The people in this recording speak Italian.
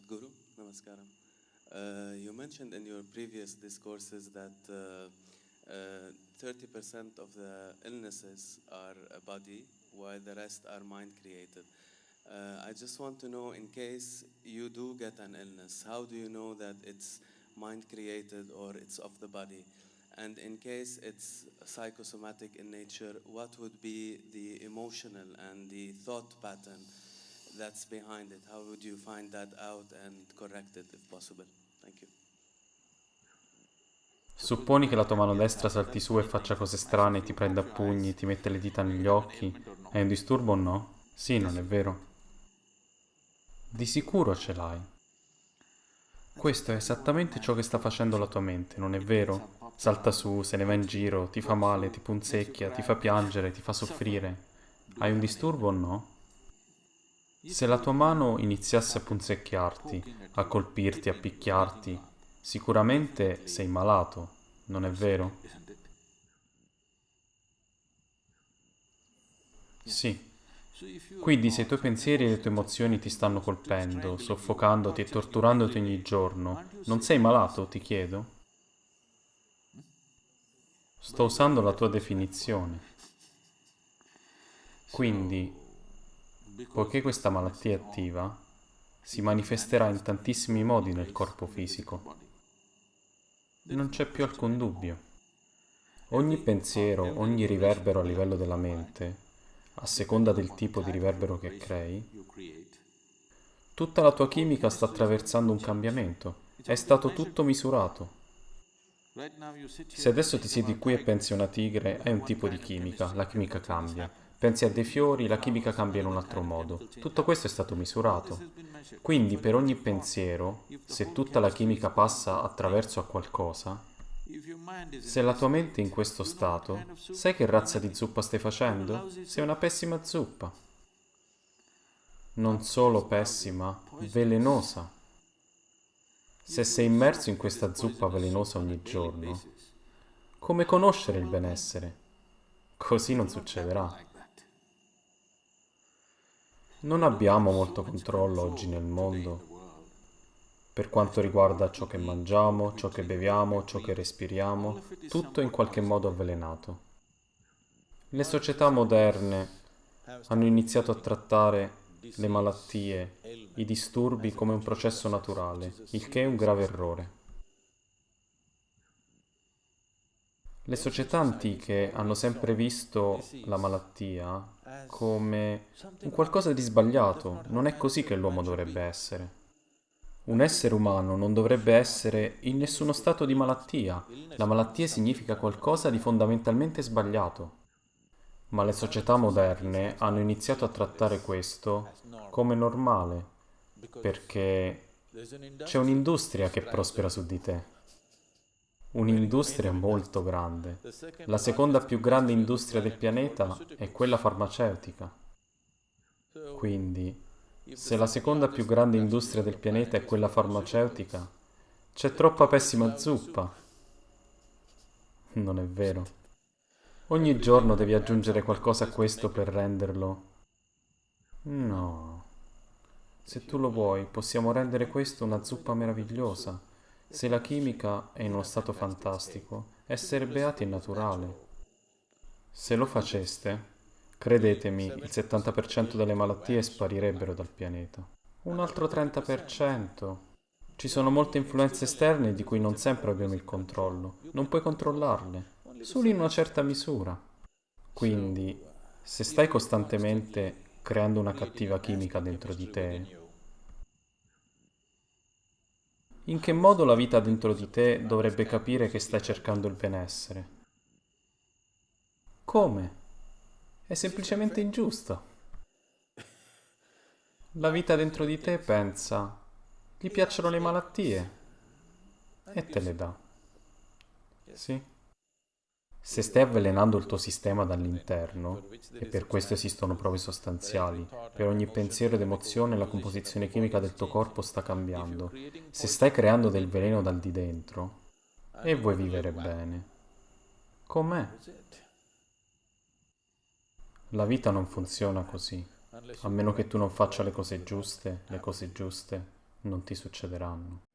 Sadhguru, namaskaram. Uh, you mentioned in your previous discourses that uh, uh, 30% of the illnesses are a body, while the rest are mind created. Uh, I just want to know, in case you do get an illness, how do you know that it's mind created or it's of the body? And in case it's psychosomatic in nature, what would be the emotional and the thought pattern that's behind it? How would you find that out and correct it if possible? Thank you. Supponi che la tua mano destra salti su e faccia cose strane, ti prenda a pugni, ti mette le dita negli occhi. È un disturbo o no? Sì, non è vero. Di sicuro ce l'hai. Questo è esattamente ciò che sta facendo la tua mente, non è vero? Salta su, se ne va in giro, ti fa male, ti punzecchia, ti fa piangere, ti fa soffrire. Hai un disturbo o no? Se la tua mano iniziasse a punzecchiarti, a colpirti, a picchiarti, sicuramente sei malato, non è vero? Sì. Quindi se i tuoi pensieri e le tue emozioni ti stanno colpendo, soffocandoti e torturandoti ogni giorno, non sei malato, ti chiedo? Sto usando la tua definizione. Quindi, poiché questa malattia è attiva, si manifesterà in tantissimi modi nel corpo fisico. Non c'è più alcun dubbio. Ogni pensiero, ogni riverbero a livello della mente a seconda del tipo di riverbero che crei, tutta la tua chimica sta attraversando un cambiamento. È stato tutto misurato. Se adesso ti siedi qui e pensi a una tigre, è un tipo di chimica, la chimica cambia. Pensi a dei fiori, la chimica cambia in un altro modo. Tutto questo è stato misurato. Quindi per ogni pensiero, se tutta la chimica passa attraverso a qualcosa, se la tua mente è in questo stato, sai che razza di zuppa stai facendo? Sei una pessima zuppa. Non solo pessima, velenosa. Se sei immerso in questa zuppa velenosa ogni giorno, come conoscere il benessere? Così non succederà. Non abbiamo molto controllo oggi nel mondo per quanto riguarda ciò che mangiamo, ciò che beviamo, ciò che respiriamo, tutto in qualche modo avvelenato. Le società moderne hanno iniziato a trattare le malattie, i disturbi come un processo naturale, il che è un grave errore. Le società antiche hanno sempre visto la malattia come un qualcosa di sbagliato, non è così che l'uomo dovrebbe essere. Un essere umano non dovrebbe essere in nessuno stato di malattia. La malattia significa qualcosa di fondamentalmente sbagliato. Ma le società moderne hanno iniziato a trattare questo come normale, perché c'è un'industria che prospera su di te. Un'industria molto grande. La seconda più grande industria del pianeta è quella farmaceutica. Quindi se la seconda più grande industria del pianeta è quella farmaceutica, c'è troppa pessima zuppa. Non è vero. Ogni giorno devi aggiungere qualcosa a questo per renderlo. No. Se tu lo vuoi, possiamo rendere questo una zuppa meravigliosa. Se la chimica è in uno stato fantastico, essere beati è naturale. Se lo faceste, Credetemi, il 70% delle malattie sparirebbero dal pianeta. Un altro 30%. Ci sono molte influenze esterne di cui non sempre abbiamo il controllo. Non puoi controllarle, solo in una certa misura. Quindi, se stai costantemente creando una cattiva chimica dentro di te, in che modo la vita dentro di te dovrebbe capire che stai cercando il benessere? Come? È semplicemente ingiusto. La vita dentro di te pensa, gli piacciono le malattie e te le dà. Sì? Se stai avvelenando il tuo sistema dall'interno, e per questo esistono prove sostanziali, per ogni pensiero ed emozione la composizione chimica del tuo corpo sta cambiando. Se stai creando del veleno dal di dentro, e vuoi vivere bene, com'è? La vita non funziona così, a meno che tu non faccia le cose giuste, le cose giuste non ti succederanno.